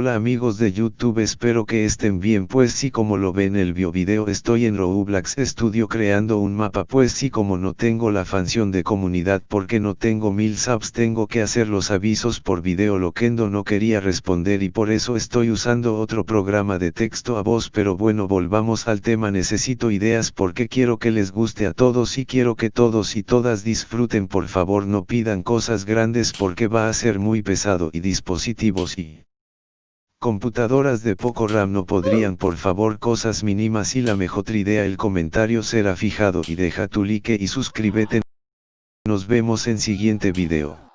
Hola amigos de YouTube espero que estén bien. Pues sí como lo ven el bio video estoy en Roblox Studio creando un mapa. Pues sí como no tengo la función de comunidad porque no tengo mil subs tengo que hacer los avisos por video Loquendo no quería responder y por eso estoy usando otro programa de texto a voz. Pero bueno volvamos al tema. Necesito ideas porque quiero que les guste a todos y quiero que todos y todas disfruten. Por favor no pidan cosas grandes porque va a ser muy pesado. Y dispositivos y Computadoras de poco RAM no podrían por favor cosas mínimas y la mejor idea el comentario será fijado y deja tu like y suscríbete. Nos vemos en siguiente video.